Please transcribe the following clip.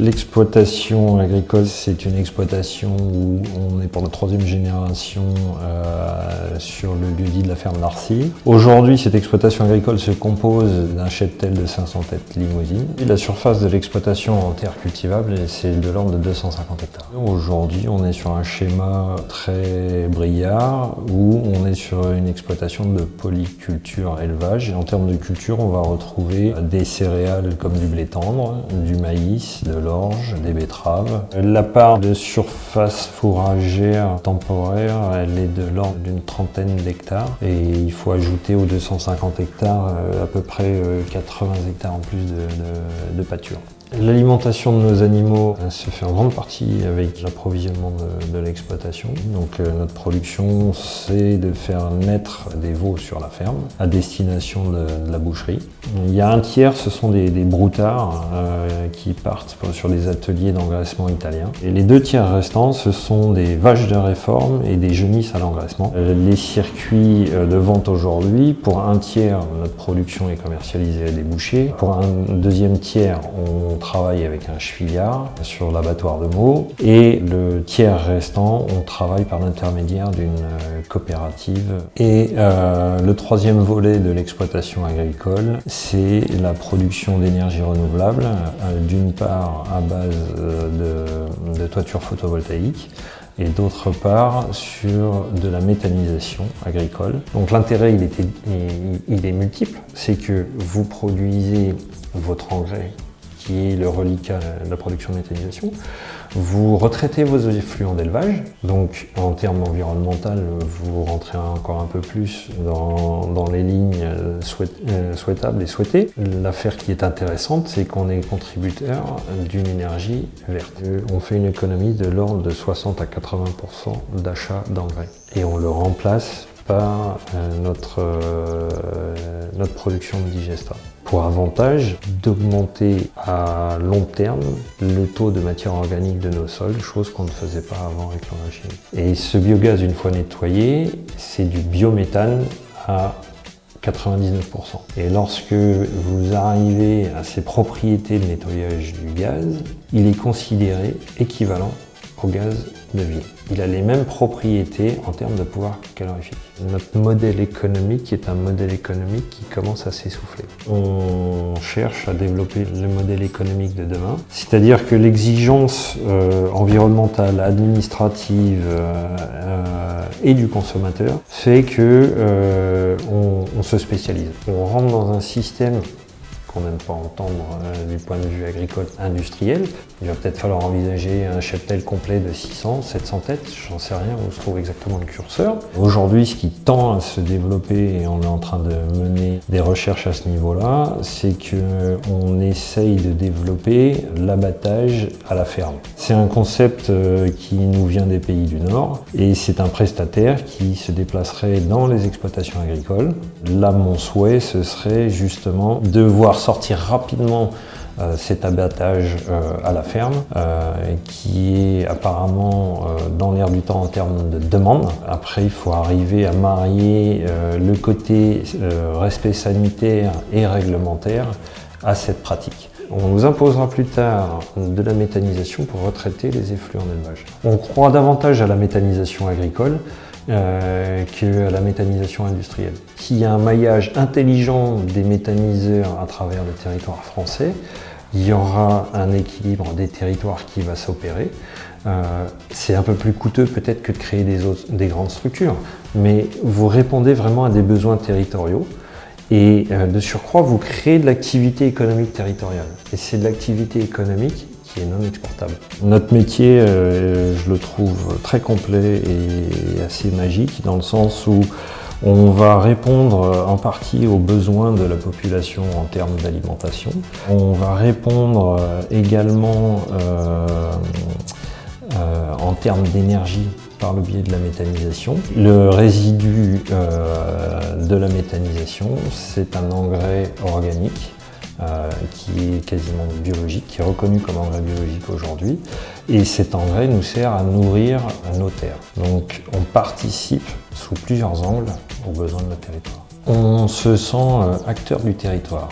L'exploitation agricole, c'est une exploitation où on est pour la troisième génération euh, sur le lieu-dit de la ferme Narcy. Aujourd'hui, cette exploitation agricole se compose d'un cheptel de 500 têtes limousines. la surface de l'exploitation en terre cultivable, c'est de l'ordre de 250 hectares. Aujourd'hui, on est sur un schéma très brillard où on est sur une exploitation de polyculture élevage. En termes de culture, on va retrouver des céréales comme du blé tendre, du maïs, de l'orge, des betteraves. La part de surface fourragère temporaire, elle est de l'ordre d'une trentaine d'hectares et il faut ajouter aux 250 hectares euh, à peu près 80 euh, hectares en plus de, de pâture. L'alimentation de nos animaux se fait en grande partie avec l'approvisionnement de, l'exploitation. Donc euh, notre production, c'est de faire naître des veaux sur la ferme à destination de, la boucherie. Il y a un tiers, ce sont des, broutards euh, qui partent sur des ateliers d'engraissement italiens. Et les deux tiers restants, ce sont des vaches de réforme et des genisses à l'engraissement. Euh, les circuits de vente aujourd'hui, pour un tiers, notre production est commercialisée à des bouchers. Pour un deuxième tiers, on travaille avec un chevillard sur l'abattoir de Meaux et le tiers restant, on travaille par l'intermédiaire d'une euh, coopérative. Et euh, le troisième volet de l'exploitation agricole, c'est la production d'énergie renouvelable, euh, d'une part à base de, de toitures photovoltaïques, et d'autre part sur de la méthanisation agricole. Donc l'intérêt il, il, est multiple, c'est que vous produisez votre engrais qui est le reliquat de la production de méthanisation. Vous retraitez vos effluents d'élevage, donc en termes environnementaux, vous rentrez encore un peu plus dans, les lignes euh, souhaitables et souhaitées. L'affaire qui est intéressante, c'est qu'on est contributeur d'une énergie verte. On fait une économie de l'ordre de 60 à 80% d'achat d'engrais et on le remplace par euh, notre, euh, notre production de digesta pour avantage d'augmenter à long terme le taux de matière organique de nos sols, chose qu'on ne faisait pas avant avec l'engrais chimique. Et ce biogaz, une fois nettoyé, c'est du biométhane à 99%. Et lorsque vous arrivez à ces propriétés de nettoyage du gaz, il est considéré équivalent au gaz de vie. Il a les mêmes propriétés en termes de pouvoir calorifique. Notre modèle économique est un modèle économique qui commence à s'essouffler. On cherche à développer le modèle économique de demain, c'est-à-dire que l'exigence euh, environnementale, administrative euh, euh, et du consommateur fait que on, on se spécialise. On rentre dans un système qu'on n'aime pas entendre euh, du point de vue agricole industriel. Il va peut-être falloir envisager un cheptel complet de 600, 700 têtes, j'en sais rien où se trouve exactement le curseur. Aujourd'hui, ce qui tend à se développer, et on est en train de mener des recherches à ce niveau-là, c'est qu'on essaye de développer l'abattage à la ferme. C'est un concept euh, qui nous vient des pays du Nord, et c'est un prestataire qui se déplacerait dans les exploitations agricoles. Là, mon souhait, ce serait justement de voir sortir rapidement euh, cet abattage euh, à la ferme, euh, qui est apparemment dans l'air du temps en termes de demande. Après, il faut arriver à marier le côté respect sanitaire et réglementaire à cette pratique. On nous imposera plus tard de la méthanisation pour retraiter les effluents d'élevage. On croit davantage à la méthanisation agricole euh, qu'à la méthanisation industrielle. S'il y a un maillage intelligent des méthaniseurs à travers le territoire français, il y aura un équilibre des territoires qui va s'opérer. Euh, c'est un peu plus coûteux peut-être que de créer des, grandes structures, mais vous répondez vraiment à des besoins territoriaux et euh, de surcroît, vous créez de l'activité économique territoriale. Et c'est de l'activité économique qui est non exportable. Notre métier, euh, je le trouve très complet et assez magique dans le sens où on va répondre en partie aux besoins de la population en termes d'alimentation. On va répondre euh, également euh, en termes d'énergie par le biais de la méthanisation. Le résidu de la méthanisation, c'est un engrais organique euh, qui est quasiment biologique, qui est reconnu comme engrais biologique aujourd'hui. Et cet engrais nous sert à nourrir nos terres. Donc on participe sous plusieurs angles aux besoins de notre territoire. On se sent euh, acteur du territoire.